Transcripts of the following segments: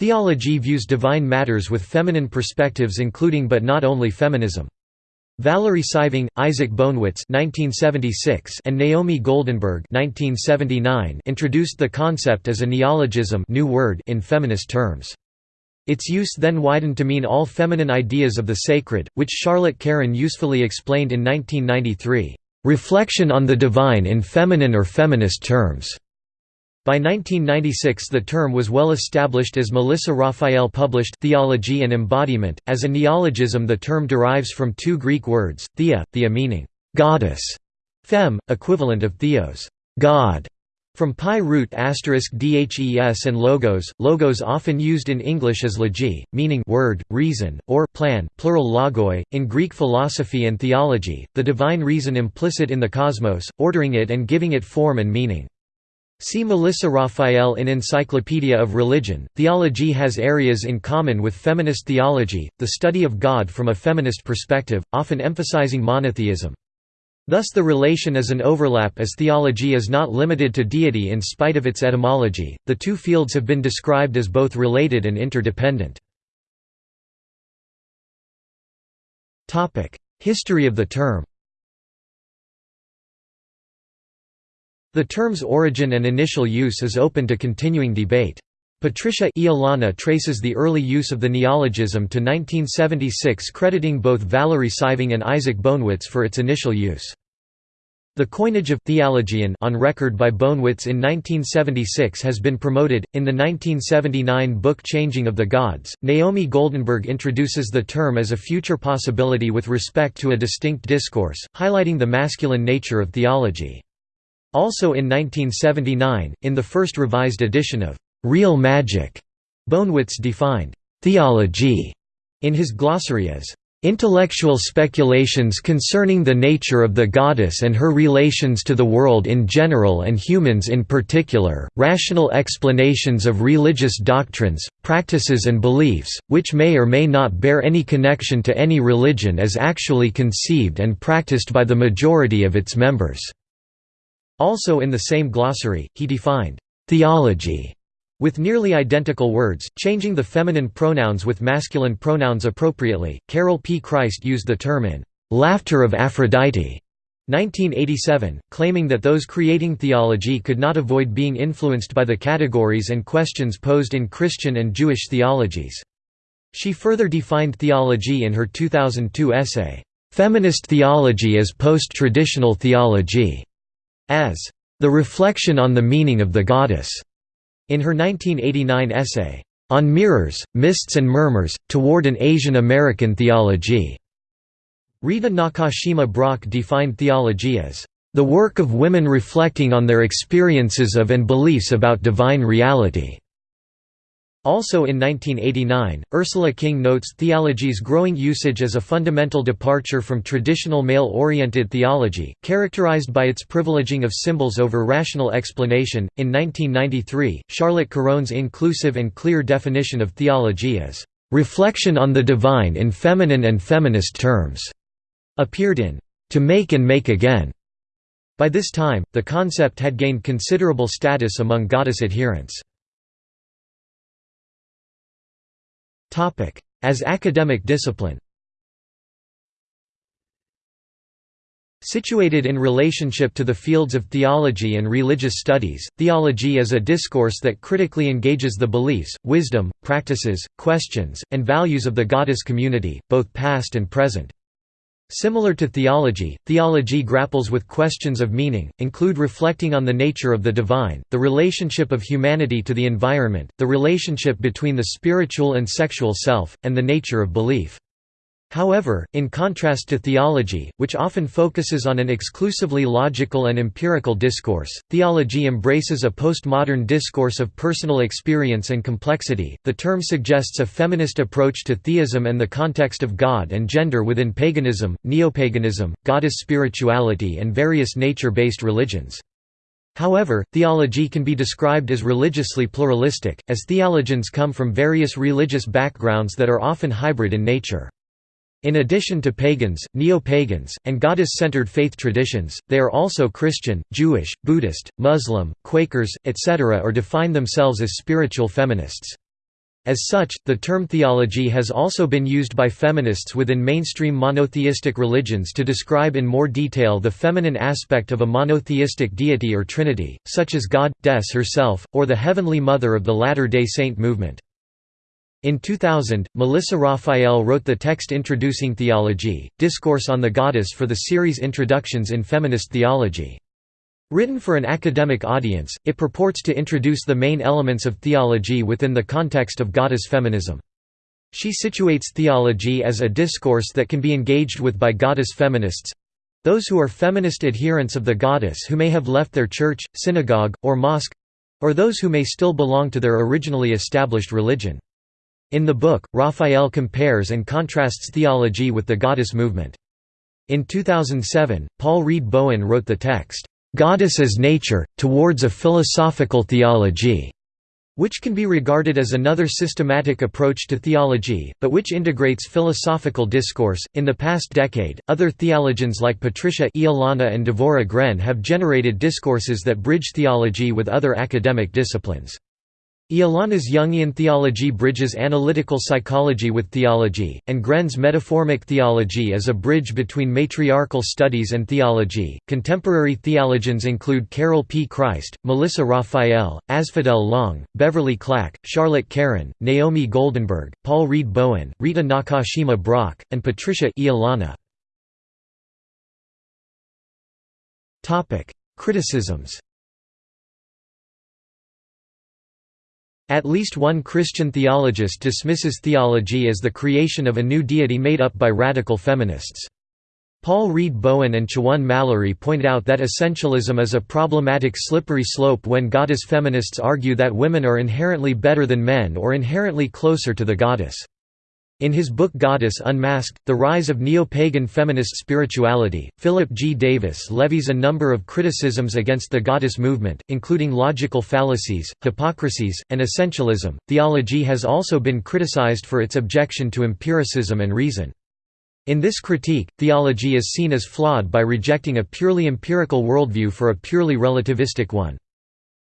Thealogy views divine matters with feminine perspectives including but not only feminism. Valerie Saiving, Isaac Bonewits and Naomi Goldenberg introduced the concept as a neologism new word in feminist terms. Its use then widened to mean all feminine ideas of the sacred, which Charlotte Caron usefully explained in 1993, "...reflection on the divine in feminine or feminist terms." By 1996 the term was well established as Melissa Raphael published Thealogy and Embodiment. As a neologism the term derives from two Greek words, thea, thea meaning «goddess», fem, equivalent of theos God", from PIE root asterisk dhes and logos, logos often used in English as logi, meaning word, reason, or plan, plural logoi. In Greek philosophy and theology, the divine reason implicit in the cosmos, ordering it and giving it form and meaning. See Melissa Raphael in Encyclopedia of Religion. Thealogy has areas in common with feminist theology, the study of God from a feminist perspective, often emphasizing monotheism. Thus the relation is an overlap as theology is not limited to deity in spite of its etymology. The two fields have been described as both related and interdependent. History of the term. The term's origin and initial use is open to continuing debate. Patricia Iolana traces the early use of the neologism to 1976 crediting both Valerie Saiving and Isaac Bonewits for its initial use. The coinage of «thealogian» on record by Bonewits in 1976 has been promoted. In the 1979 book Changing of the Gods, Naomi Goldenberg introduces the term as a future possibility with respect to a distinct discourse, highlighting the masculine nature of theology. Also in 1979, in the first revised edition of Real Magic, Bonewits defined thealogy in his glossary as Intellectual speculations concerning the nature of the goddess and her relations to the world in general and humans in particular, rational explanations of religious doctrines, practices and beliefs, which may or may not bear any connection to any religion as actually conceived and practiced by the majority of its members." Also in the same glossary, he defined «theology» with nearly identical words, changing the feminine pronouns with masculine pronouns appropriately. Carol P. Christ used the term in Laughter of Aphrodite 1987, claiming that those creating thealogy could not avoid being influenced by the categories and questions posed in Christian and Jewish theologies. She further defined thealogy in her 2002 essay, Feminist Theology as Post-Traditional Thealogy as the reflection on the meaning of the goddess. In her 1989 essay, On Mirrors, Mists and Murmurs, Toward an Asian American Thealogy, Rita Nakashima Brock defined thealogy as the work of women reflecting on their experiences of and beliefs about divine reality. Also in 1989, Ursula King notes thealogy's growing usage as a fundamental departure from traditional male-oriented theology, characterized by its privileging of symbols over rational explanation. In 1993, Charlotte Caron's inclusive and clear definition of thealogy as reflection on the divine in feminine and feminist terms appeared in To Make and Make Again. By this time, the concept had gained considerable status among goddess adherents. As academic discipline Situated in relationship to the fields of theology and religious studies, thealogy is a discourse that critically engages the beliefs, wisdom, practices, questions, and values of the goddess community, both past and present. Similar to theology, thealogy grapples with questions of meaning, include reflecting on the nature of the divine, the relationship of humanity to the environment, the relationship between the spiritual and sexual self, and the nature of belief. However, in contrast to theology, which often focuses on an exclusively logical and empirical discourse, thealogy embraces a postmodern discourse of personal experience and complexity. The term suggests a feminist approach to theism and the context of God and gender within paganism, neopaganism, goddess spirituality, and various nature based religions. However, thealogy can be described as religiously pluralistic, as thealogians come from various religious backgrounds that are often hybrid in nature. In addition to pagans, neo-pagans, and goddess-centered faith traditions, they are also Christian, Jewish, Buddhist, Muslim, Quakers, etc. or define themselves as spiritual feminists. As such, the term thealogy has also been used by feminists within mainstream monotheistic religions to describe in more detail the feminine aspect of a monotheistic deity or trinity, such as God, Des herself, or the Heavenly Mother of the Latter-day Saint movement. In 2000, Melissa Raphael wrote the text introducing Thealogy, Discourse on the Goddess for the series Introductions in Feminist Theology. Written for an academic audience, it purports to introduce the main elements of thealogy within the context of goddess feminism. She situates thealogy as a discourse that can be engaged with by goddess feminists—those who are feminist adherents of the goddess who may have left their church, synagogue, or mosque—or those who may still belong to their originally established religion. In the book, Raphael compares and contrasts thealogy with the goddess movement. In 2007, Paul Reed Bowen wrote the text, "'Goddess as Nature, Towards a Philosophical Thealogy' which can be regarded as another systematic approach to thealogy, but which integrates philosophical discourse. In the past decade, other thealogians like Patricia Iolana and Devora Gren have generated discourses that bridge thealogy with other academic disciplines. Iolana's Jungian thealogy bridges analytical psychology with theology, and Gren's metaformic thealogy is a bridge between matriarchal studies and theology. Contemporary thealogians include Carol P. Christ, Melissa Raphael, Asphodel Long, Beverly Clack, Charlotte Caron, Naomi Goldenberg, Paul Reed Bowen, Rita Nakashima Brock, and Patricia Iolana. Criticisms At least one Christian theologist dismisses thealogy as the creation of a new deity made up by radical feminists. Paul Reed Bowen and Chaone Mallory point out that essentialism is a problematic slippery slope when goddess feminists argue that women are inherently better than men or inherently closer to the goddess. In his book Goddess Unmasked, The Rise of Neo-Pagan Feminist Spirituality, Philip G. Davis levies a number of criticisms against the goddess movement, including logical fallacies, hypocrisies, and essentialism. Thealogy has also been criticized for its objection to empiricism and reason. In this critique, thealogy is seen as flawed by rejecting a purely empirical worldview for a purely relativistic one.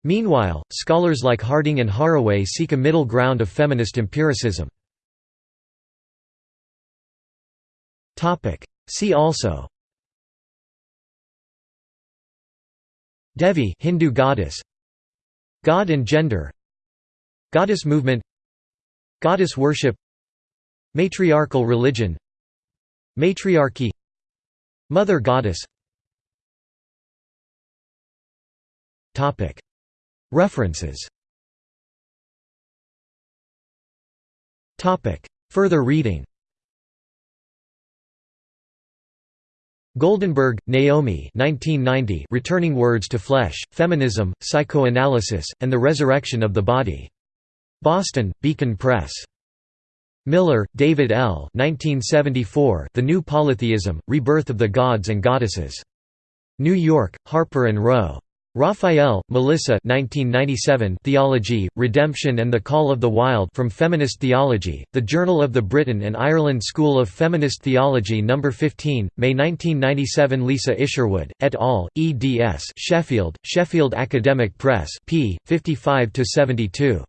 Meanwhile, scholars like Harding and Haraway seek a middle ground of feminist empiricism. Topic. See also. Devi Hindu goddess. God and gender. Goddess movement. Goddess worship. Matriarchal religion. Matriarchy. Mother goddess. Topic. References. Topic. Further reading Goldenberg, Naomi 1990 Returning Words to Flesh, Feminism, Psychoanalysis, and the Resurrection of the Body. Boston, Beacon Press. Miller, David L. 1974 The New Polytheism, Rebirth of the Gods and Goddesses. New York, Harper & Row. Raphael, Melissa 1997 Thealogy, Redemption and the Call of the Wild from Feminist Theology, The Journal of the Britain and Ireland School of Feminist Theology No. 15, May 1997 Lisa Isherwood, et al., eds Sheffield, Sheffield Academic Press p. 55–72.